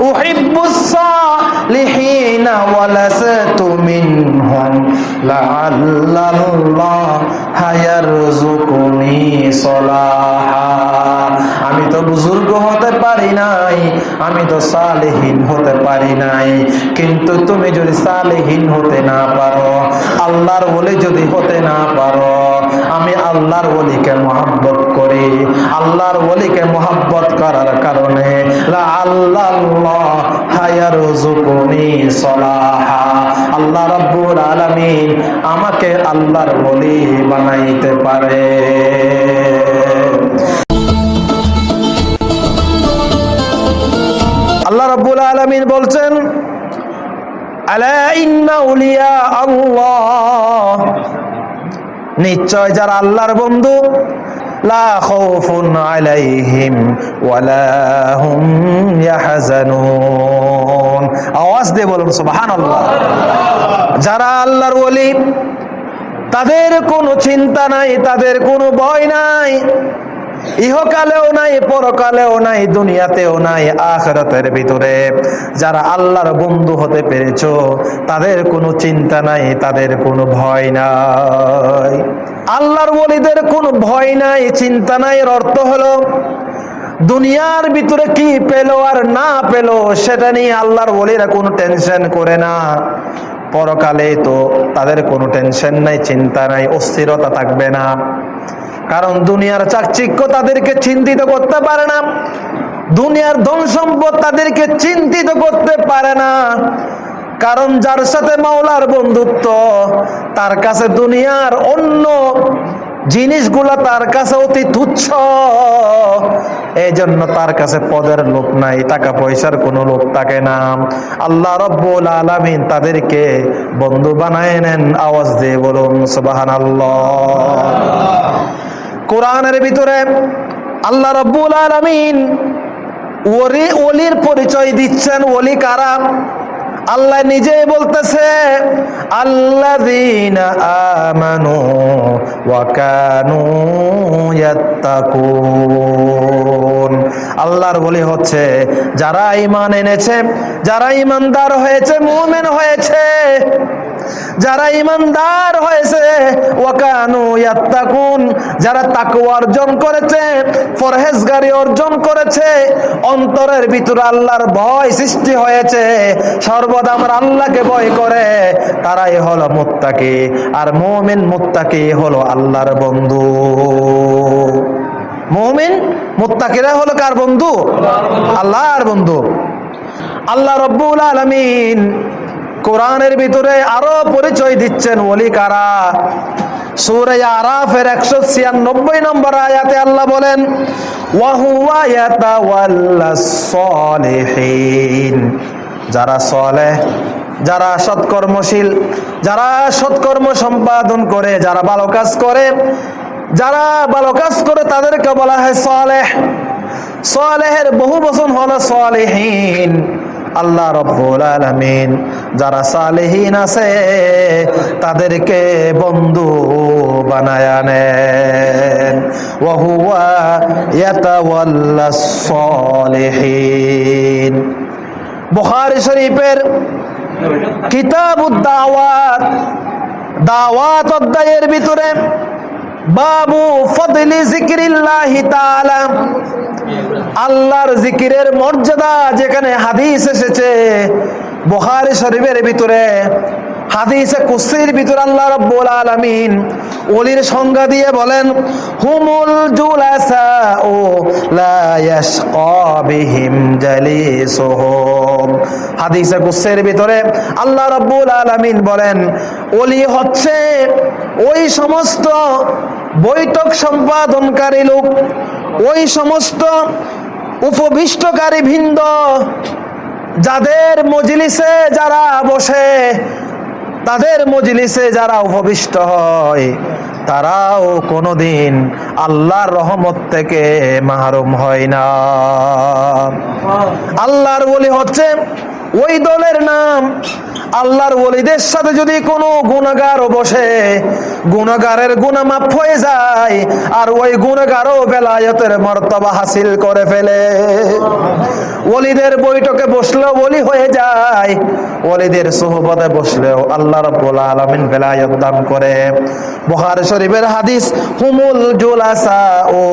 উহিব্বুস সালিহিনা ওয়া লাসতু মিনহুম লাআল্লাল্লাহ হায়ারযুকুনি সলাহা আমি তো বুজুর্গ হতে পারি নাই, আমি তো সালেহীন হতে পারি নাই। কিন্তু তুমি যদি সালেহীন হতে না পারো, আল্লাহর বলে যদি হতে না পারো, আমি আল্লাহর ওলিকে মহাব্বত করি। আল্লাহর ওলিকে মহাব্বত করার কারণে আল্লাহ হায়ার আল্লাহ রব্বুল আলামিন আমাকে আল্লাহর বলি বানাইতে পারে। নিশ্চয় যারা আল্লাহর বন্ধু আওয়াজ দিয়ে বলুন, সুবহানাল্লাহ। যারা আল্লাহর ওলি, তাদের কোনো চিন্তা নাই, তাদের কোনো ভয় নাই। ইহকালেও নাই, পরকালেও নাই, দুনিয়াতেও নাই, আখরাতের ভিতরে। যারা আল্লাহর বন্ধু হতে পেরেছ, তাদের কোনো চিন্তা নাই, তাদের কোনো ভয় নাই। আল্লাহর বলিদের কোনো ভয় নাই, চিন্তা নাই, এর অর্থ হলো, দুনিয়ার ভিতরে কি পেল আর না পেল, সেটা নিয়ে আল্লাহর বলিরা কোনো টেনশন করে না। পরকালে তো তাদের কোনো টেনশন নাই, চিন্তা নাই, অস্থিরতা থাকবে না। কারণ দুনিয়ার চাকচিক্য তাদেরকে চিন্তিত করতে পারে না। দুনিয়ার ধন সম্পদ তাদেরকে চিন্তিত করতে পারে না। কারণ যার সাথে মাওলার বন্ধুত্ব, তার কাছে দুনিয়ার অন্য জিনিসগুলা তার কাছে অতি তুচ্ছ। এই জন্য তার কাছে পদের লোক নাই, টাকা পয়সার কোনো লোক থাকে না। আল্লাহ রব্বুল আলামিন তাদেরকে বন্ধু বানায় নেন। আওয়াজ দিয়ে বলুন সুবাহান কোরআনের ভিতরে আল্লাহ রব্বুল আলামিন ওরি ওলির পরিচয় দিচ্ছেন। ওলি কারা? আল্লাহ নিজেই বলতেছে, আল্লাযীনা আমানু ওয়া কানু আল্লাহর বলি হচ্ছে, যারা ঈমান এনেছে, যারা ঈমানদার হয়েছে, মুমিন হয়েছে যারা ইমানদার হয়েছে, ওয়াকানু ইয়াত্তাকুন, যারা তাকওয়া অর্জন করেছে ফরহেজগারি অর্জন করেছে, অন্তরের ভিতরে আল্লাহর ভয় সৃষ্টি হয়েছে, সর্বদা আমার আল্লাহকে ভয় করে, তারাই হলো মুত্তাকি, আর মুমিন মুত্তাকি হলো আল্লাহর বন্ধু। মুমিন মুত্তাকিরা হলো কার বন্ধু? আল্লাহর বন্ধু। আল্লাহ রব্বুল আলামিন কোরআনের ভিতরে আরও পরিচয় দিচ্ছেন ওলি কারা? 196 নম্বর আয়াতে আল্লাহ বলেন যারা যারা সৎকর্মশীল, যারা সৎকর্ম সম্পাদন করে, যারা ভালো কাজ করে, যারা ভালো কাজ করে তাদেরকে বলা হয় সলেহ। সলেহের বহু বচন হলো সলেহীন। আল্লাহ রব্বুল আলামিন, যারা সালেহীন আছে, তাদেরকে বন্ধু বানায় নেন। ওয়া হুয়া ইয়াতাওয়াল্লাস সালিহিন। বুখারী শরীফের কিতাবুদ দাওয়াত দাওয়াত অধ্যায়ের ভিতরে বাবু ফদলি জিকিরিল্লাহি তাআলা আল্লাহর জিকিরের মর্যাদা যেখানে হাদিস এসেছে, বুখারী শরীফের ভিতরে, হাদিসে কুসির ভিতরে আল্লাহ রাব্বুল আলামিন ওলির সংজ্ঞা দিয়ে বলেন, হুমুল জুলাসা ও লা ইয়াশকা বিহিম হাদিসে কুসির ভিতরে আল্লাহ রাব্বুল আলামিন বলেন, ওলি হচ্ছে ওই সমস্ত বৈঠক সম্পাদনকারী লোক, ওই সমস্ত উপবিষ্টকারী ভিন্দ, যাদের মজলিসে যারা বসে, তাদের মজলিসে যারা উপবিষ্ট হয়, তারাও কোনোদিন আল্লাহর রহমত থেকে মাহরুম হয় না। আল্লাহর বলি হচ্ছে ওই দলের নাম আল্লাহর ওলিদের সাথে যদি কোনো গুণাগার বসে, গুণাগারের গুণা হয়ে যায় আর ওই গুণাগারও বেলায়তের মর্তবা হাসিল করে ফেলে। ওলিদের বৈঠকে বসলেও ওলি হয়ে যায়, ওলিদের সোহবতে বসলেও আল্লাহ রব্বুল আলামিন বেলায়ত দান করে। বুখারী শরীফের হাদিস, হুমুল জুলাসা ও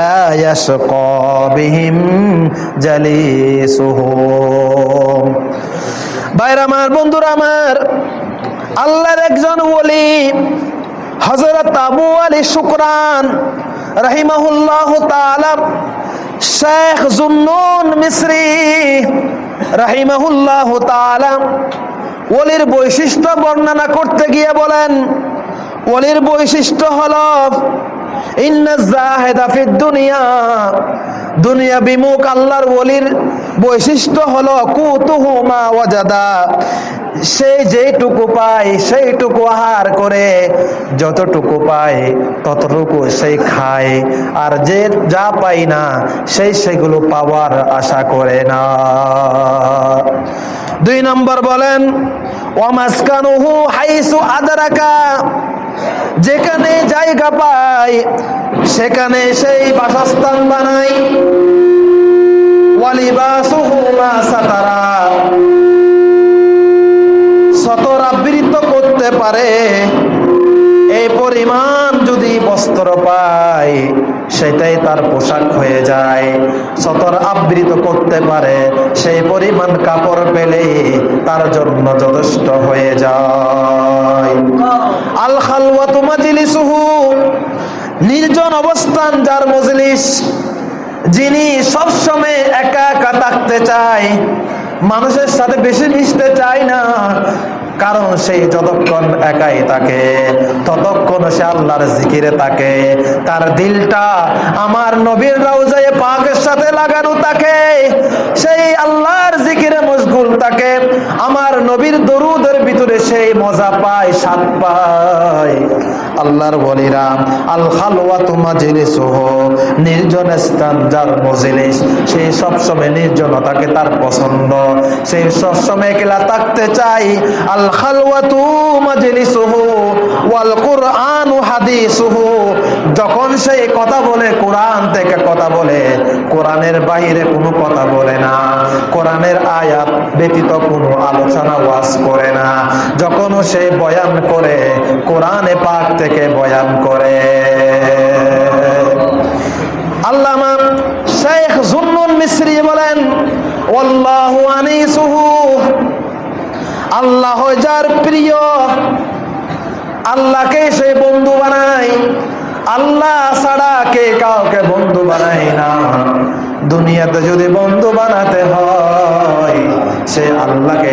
লা ইয়াশকা বিহিম জালিসুহুম। বাইরে আমার, বন্ধুরা আমার, আল্লাহর একজন ওলি হজরত আবু আলী শুকরান রাহিমাহুল্লাহ তাআলা, শেখ জুন্নুন মিসরি রাহিমাহুল্লাহ তাআলা ওলির বৈশিষ্ট্য বর্ণনা করতে গিয়ে বলেন, ওলির বৈশিষ্ট্য হলো দুনিয়া। দুনিয়া বিমুখ আল্লাহর ওলির বৈশিষ্ট্য হলো কুতুহু মা ওয়াজাদা। সে যেইটুকু পায় সেইটুকু আহার করে, যতটুকু পায় ততটুকু সেই খায়, আর যে যা পায় না সেই সেগুলো পাওয়ার আশা করে না। দুই নম্বর বলেন ওয়ামাসকানুহু হাইসু আদারাকা। যেখানে জায়গা পায় সেখানে সেই বাসস্থান বানাই। সাতারা। করতে পারে। এই পরিমাণ যদি বস্ত্র পায় সেটাই তার পোশাক হয়ে যায়। সতর আবৃত করতে পারে, সেই পরিমাণ কাপড় পেলে তার জন্য যথেষ্ট হয়ে যায়। আল খালওয়াতু মাজলিসুহু, নির্জন অবস্থান যার মজলিস, যিনি সবসময় একা একা থাকতে চায়, মানুষের সাথে বেশি মিশতে চায় না কারণ সেই যতক্ষণ একাই থাকে, ততক্ষণ সে আল্লাহর জিকিরে থাকে। তার দিলটা আমার নবীর রাউজায় পাকের সাথে লাগানো থাকে। সেই আল্লাহর জিকিরে মশগুল থাকে। আমার নবীর দরুদের ভিতরে সেই মজা পায় সাত পায়। আল্লাহর বলিরা, আল খালওয়া তোমা জিনিসহ নির্জন স্থান যার মজলিস সেই সবসময় নির্জনতাকে তার পছন্দ। সেই সবসময় একলা থাকতে চাই। আল খালওয়া তুমা জিনিসহ ওয়াল কুরআন হাদিসুহু যখন সেই কথা বলে, কোরআন থেকে কথা বলে কোরআনের বাইরে কোনো কথা বলে না। কোরআনের আয়াত ব্যতীত কোনো আলোচনা ওয়াজ করে না। যখন সে বয়ান করে, কোরআনে পাক থেকে বয়ান করে। শেখ জুন্নুন মিশ্রি বলেন আল্লাহ যার প্রিয়, আল্লাহকে সে বন্ধু বানায়। আল্লাহ ছাড়া কে কাউকে বন্ধু বানায় না। দুনিয়াতে যদি বন্ধু বানাতে হয়, সে আল্লাহকে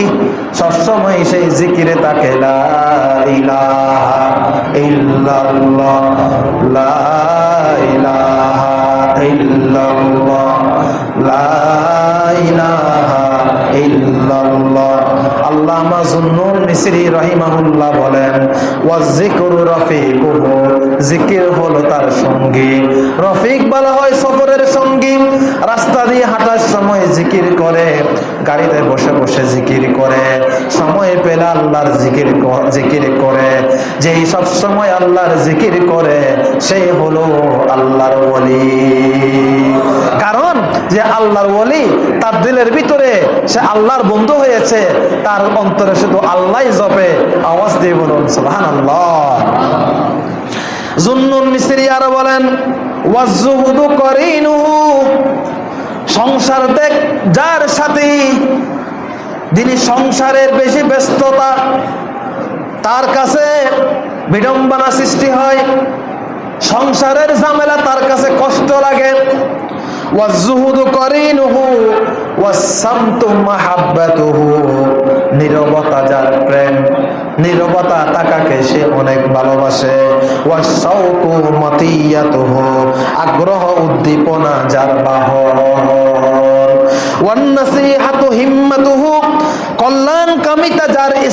সবসময় সেই জিকিরে তাকে লা ইলাহা ইল্লাল্লাহ লা ইলাহা ইল্লাল্লাহ লা ইলাহা ইল্লাল্লাহ। আল্লামা জুন্নুন মিসরি রহিমাহুল্লাহ বলেন ওয়াজিকুরু রাফিকুহু জিকির হলো তার সঙ্গী। রফিক বলা হয় সফরের সঙ্গী। রাস্তা দিয়ে হাঁটার সময় জিকির করে, গাড়িতে বসে বসে জিকির করে। সময় পেলে আল্লাহর জিকির জিকির করে। যেই সব সময় আল্লাহর জিকির করে সেই হলো আল্লাহর ওলি। কারণ যে আল্লাহর ওলি তার দিলের ভিতরে সে আল্লাহর বন্ধু হয়েছে, তার অন্তরে শুধু আল্লাহ জপে, আওয়াজ দিয়ে বলুন সুবহান আল্লাহ জুন্নুন মিস্ত্রি আরও বলেন সংসার দেখ, যার সাথে যিনি সংসারের বেশি ব্যস্ততা, তার কাছে বিড়ম্বনা সৃষ্টি হয়। সংসারের ঝামেলা তার কাছে কষ্ট লাগে। ওয়াজুহুদু করিনুহু ওয়াসামতু মাহাব্বাতুহু। নীরবতা যার প্রেম, নীরবতা তাকাকে সে অনেক ভালোবাসে। আগ্রহ উদ্দীপনা যার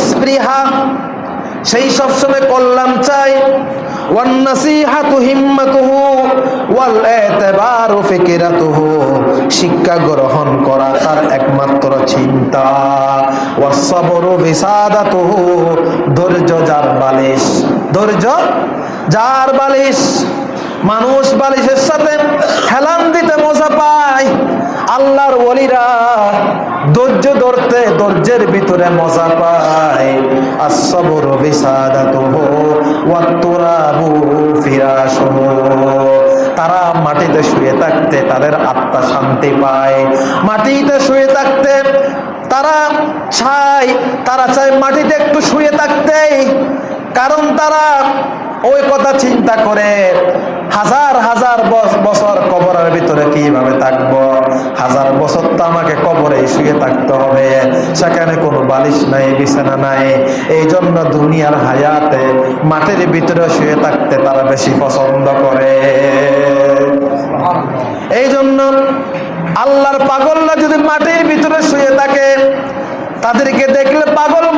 স্পৃহা, সেই সবসময় কল্যাণ চাই ওয়ান্নাসিহাতু হিম্মাতুহু শিক্ষা গ্রহণ করা তার একমাত্র চিন্তা। ওয়াসবরু বিসাদাতুহু, ধৈর্য যার বালিশ, ধৈর্য যার বালিশ। মানুষ বালিশের সাথে হেলান দিতে মজা পায়। আল্লাহর ওলিরা ধৈর্য ধরতে ধৈর্যের ভিতরে মজা পায়। আসবর বিসাদাতুহু ওয়াতুরাবু ফিরাশুহু। তারা মাটিতে শুয়ে থাকতে তাদের আত্মা শান্তি পায়। মাটিতে শুয়ে থাকতে তারা চায় তারা চায় মাটিতে একটু শুয়ে থাকতে কারণ তারা ওই কথা চিন্তা করে, হাজার হাজার বছ- বছর কবরের ভিতরে কীভাবে থাকব? হাজার বছর তো আমাকে কবরে শুয়ে থাকতে হবে। সেখানে কোনো বালিশ নাই, বিছানা নাই। এই জন্য দুনিয়ার হায়াতে মাটির ভিতরে শুয়ে থাকতে তারা বেশি পছন্দ করে। এই জন্য আল্লাহর পাগলরা যদি মাটির ভিতরে শুয়ে থাকে, তাদেরকে দেখলে পাগল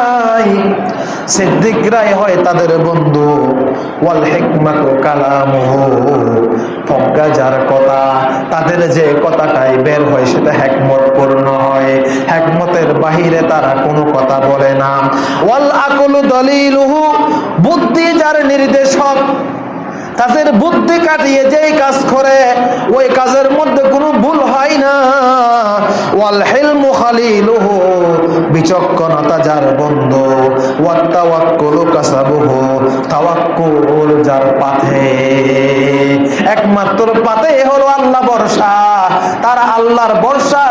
সিদ্দিকরাই হয় তাদের বন্ধু। ওয়াল হিকমাতু কালামুহু। প্রজ্ঞা যার কথা, তাদের যে কথাটাই বের হয় সেটা হেকমত পূর্ণ হয়। হেকমতের বাহিরে তারা কোনো কথা বলে না। ওয়াল আকুলু দলিলুহু। বুদ্ধি যার নির্দেশক, তাদের বুদ্ধি কাটিয়ে যেই কাজ করে, ওই কাজের মধ্যে কোনো ভুল হয় না। ওয়াল হিলমু খালিলুহু। বিচক্ষণতা যার যার পাথে একমাত্র পাতে হলো আল্লাহ বর্ষা আল্লাহর বর্ষা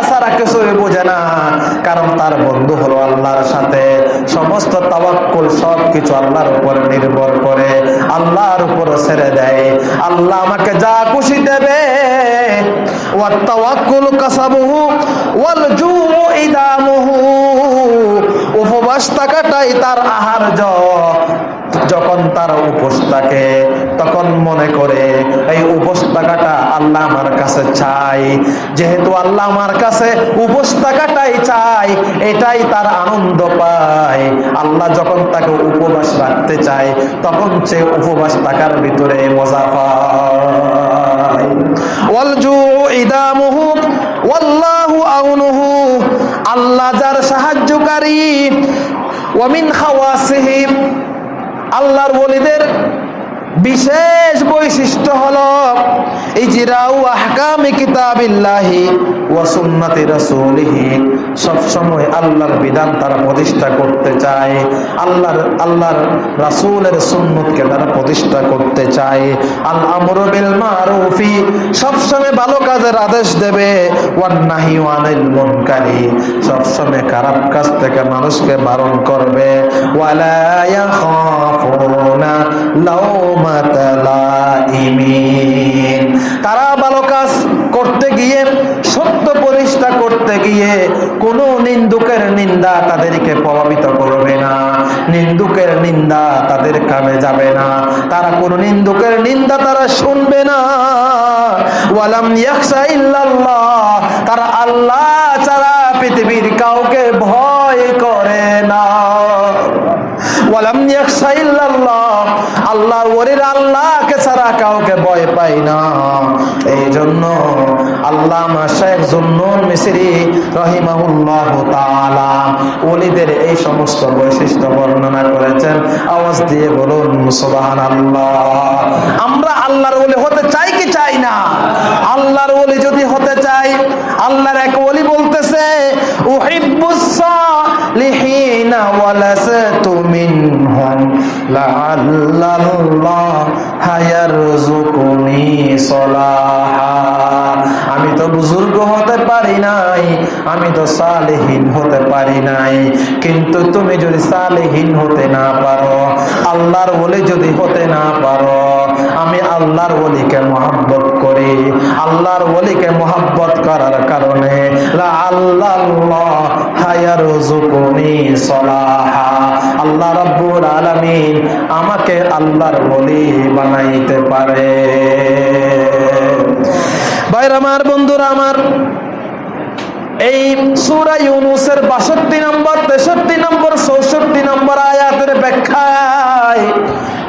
বোঝে না। কারণ তার বন্ধু হলো আল্লাহর সাথে। সমস্ত তাওয়াক্কুল সব কিছু আল্লাহর উপর নির্ভর করে, আল্লাহর উপর ছেড়ে দেয়। আল্লাহ আমাকে যা খুশি দেবে। ওয়াত তাওয়াক্কুল কাসাবুহু, ওয়াল জুউ ইদামুহু। উপবাস থাকাটাই তার আহার্য। যখন তার উপোস থাকে, তখন মনে করে, এই উপোস থাকাটা আল্লাহ আমার কাছে চাই। যেহেতু আল্লাহ আমার কাছে উপোস থাকাটাই চাই, এটাই তার আনন্দ পায়। আল্লাহ যখন তাকে উপবাস রাখতে চায়, তখন সে উপবাস থাকার ভিতরে মজা পায়। ওয়াল্লাহু আউনুহু আল্লাহ যার সাহায্যকারী ওয়ামিন খাওয়াসিহি আল্লাহর ওলিদের বিশেষ বৈশিষ্ট্য হলো আহকামি কিতাবিল্লাহি রাসূলিহি। সব সময় আল্লাহর বিধান তারা প্রতিষ্ঠা করতে চায়, আল্লাহর আল্লাহর রাসূলের সুন্নতকে তারা প্রতিষ্ঠা করতে চায়। আল আমরু বিল মারুফি সব সময় ভালো কাজের আদেশ দেবে। ওয়ান নাহি ওয়ানিল মুনকারি সব সময় খারাপ কাজ থেকে মানুষকে বারণ করবে। ওয়ালা ইয়াখাফুনা লাইমিন তারা ভালো কাজ করতে গিয়ে, সত্য প্রতিষ্ঠা করতে গিয়ে কোনো নিন্দুকের নিন্দা তাদেরকে প্রভাবিত করবে না। নিন্দুকের নিন্দা তাদের কামে যাবে না। তারা কোনো নিন্দুকের নিন্দা তারা শুনবে না। তারা আল্লাহ ছাড়া পৃথিবীর কাউকে ভয় করে না। আল্লাহ আল্লাহকে ছাড়া কাউকে ভয় পাই না। এই জন্য আল্লাহ শেখ জুন্নুন রহিমাহুল্লাহ ওলিদের এই সমস্ত বৈশিষ্ট্য বর্ণনা করেছেন। আওয়াজ দিয়ে বলুন, সুবহানাল্লাহ। আমরা আল্লাহর ওলি হতে চাই কি চাই না? আল্লাহর ওলি যদি হতে চাই, আল্লাহর এক ওলি বলতেছে, উহিব্বুস সালিহিনা ওয়ালা আমি তো বুজুর্গ হতে পারি নাই, আমি তো সালেহীন হতে পারি নাই। কিন্তু তুমি যদি সালেহীন হতে না পারো, আল্লাহর বলে যদি হতে না পারো, আমি আল্লাহর ওলিকে মহাব্বত করি। আল্লাহর ওলিকে মহাব্বত করার কারণে আল্লাহ হায়ার জুকুনি সলাহা। আল্লাহ রব্বুল আলামিন আমাকে আল্লাহর ওলি বানাইতে পারে। বাইর আমার, বন্ধুরা আমার, এই সূরা ইউনুসের 62 নম্বর 63 নম্বর 64 নম্বর আয়াতের ব্যাখ্যায়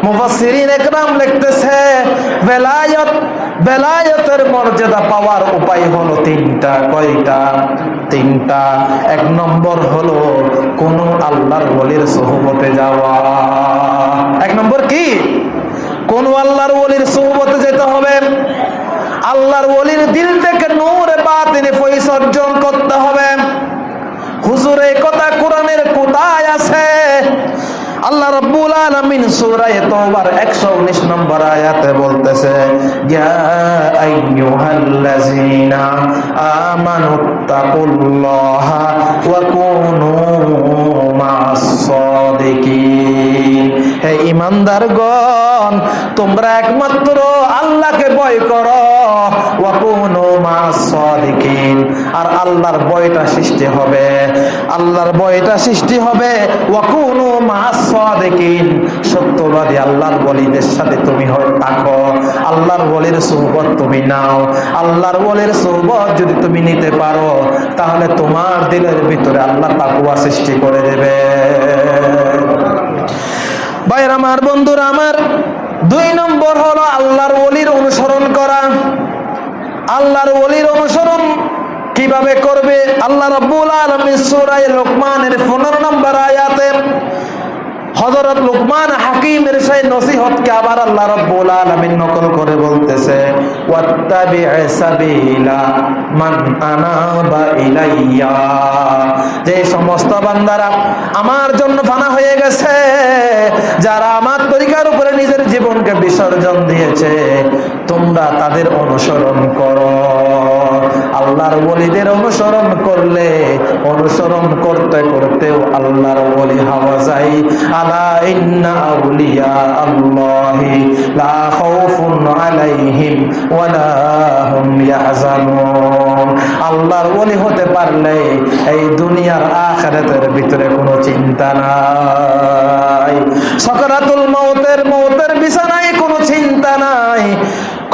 মুফাসসিরিন একরাম লিখতেছে, বেলায়ত, বেলায়তের মর্যাদা পাওয়ার উপায় হলো তিনটা, কয়টা? তিনটা। এক নম্বর হলো কোন আল্লাহর বলির সোহবতে যাওয়া। এক নম্বর কি? কোন আল্লাহর বলির সোহবতে যেতে হবে? আল্লাহর ওলির দিল থেকে নূরে বাতিনে পয়সা অর্জন করতে হবে। হুজুর কথা কোরআনের কোথায় আছে? আল্লাহ রাব্বুল আলামিন সূরা তাওবার 119 নম্বর আয়াতে বলতেছে, ইয়া আইয়ুহাল্লাযীনা আমানুত্তাকুল্লাহা ওয়া কুনু মা'আস সাদিকিন হে ঈমানদারগণ তোমরা একমাত্র আল্লাহকে ভয় করো। আর আল্লাহর ভয়টা সৃষ্টি হবে। আল্লাহর ভয়টা সৃষ্টি হবে ওয়া কুনু সত্যবাদী আল্লাহর বলিদের সাথে তুমি থাকো। আল্লাহর বলির তুমি নাও। আল্লাহর বলির যদি তুমি নিতে পারো, তাহলে তোমার দিলের ভিতরে আল্লাহ তাকুয়া সৃষ্টি করে দেবে। ভাইয়ের, আমার বন্ধুরা, আমার দুই নম্বর হলো আল্লাহর ওলির অনুসরণ করা। আল্লাহর ওলির অনুসরণ কীভাবে করবে? আল্লাহ রব্বুল আলমী সুরাই লোকমানের 15 নম্বর আয়াতে হযরত লোকমান হাকিমের সেই নসিহতকে আবার আল্লাহ রাব্বুল আলামিন নকল করে বলতেছে ওয়াত্তাবি সাবিলা মান আনাবা ইলাইয়া। যে সমস্ত বান্দারা আমার জন্য ফানা হয়ে গেছে, যারা আমার তরিকার উপরে নিজের জীবনকে বিসর্জন দিয়েছে, তোমরা তাদের অনুসরণ করো। আল্লাহর ওলিদের অনুসরণ করলে, অনুসরণ করতে করতেও আল্লাহর ওলি হওয়া যায়। আল্লাহর ওলি হতে পারলে এই দুনিয়ার আখিরাতের ভিতরে কোনো চিন্তা নাই। সকরাতুল মউতের মউতের বিছানায় কোনো চিন্তা নাই।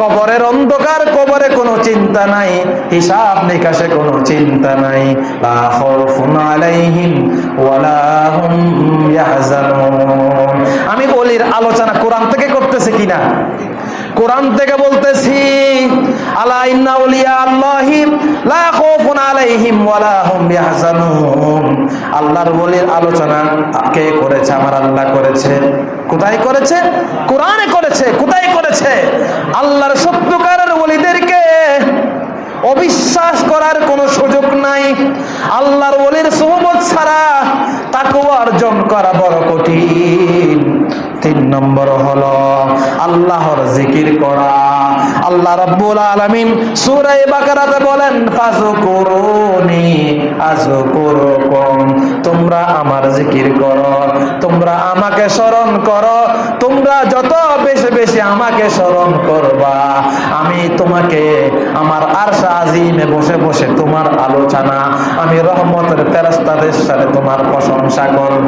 কবরের অন্ধকার, কবরে কোনো চিন্তা নাই, হিসাব নিকাশে কোনো চিন্তা নাই। আলাইহিম ওয়ালা হুম আমি বলির আলোচনা কোরআন থেকে করতেছি কিনা? কোরআন থেকে বলতেছি, আলা ইন্না উলিয়া আল্লাহি আলাইহিম ওয়ালা হুম ইয়াহজানুন। আল্লাহর বলির আলোচনা কে করেছে? আমার আল্লাহ করেছে। কোথায় করেছে? কোরআনে করেছে। কোথায় করেছে? আল্লাহর সত্যকারের ওলিদেরকে অবিশ্বাস করার কোনো সুযোগ নাই। আল্লাহর ওলির সোহবত ছাড়া তাকে অর্জন করা বড় কঠিন। তিন নম্বর হলো আল্লাহর জিকির করা। আল্লাহ রাব্বুল আলামিন সূরা বাকারাতে বলেন, ফাযকুরুনি আযকুরুকুম। তোমরা আমার জিকির করো, তোমরা আমাকে স্মরণ করো, তোমরা যত বেশি বেশি আমাকে স্মরণ করবা। আমি তোমাকে, আমার আরশা আজিমে বসে বসে তোমার আলোচনা, আমি রহমতের ফেরেশতাদের সাথে তোমার প্রশংসা করব।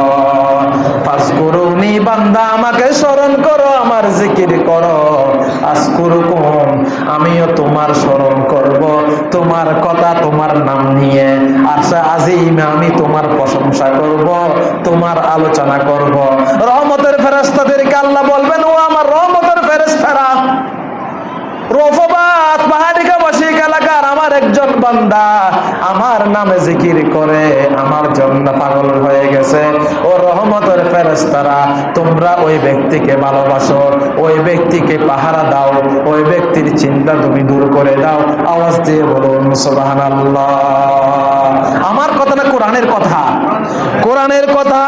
ফাজকুরুনি বান্দা, আমাকে স্মরণ করো, আমার জিকির করো। আজকুরুকুম, আমিও তোমার স্মরণ করব। তোমার কথা, তোমার নাম নিয়ে আশা আজিমে, আমি তোমার প্রশংসা করব, তোমার আলোচনা করব। রহমতের ফেরাস্তাদেরকে আল্লাহ বলবেন ও আমার বান্দা আমার নামে জিকির করে, আমার জন্য পাগল হয়ে গেছে। ও রহমতের ফেরেস্তারা তোমরা ওই ব্যক্তিকে ভালোবাসো, ওই ব্যক্তিকে পাহারা দাও, ওই ব্যক্তির চিন্তা তুমি দূর করে দাও। আওয়াজ দিয়ে বলুন, সুবহানাল্লাহ। আমার কথা না কোরআনের কথা? কোরআনের কথা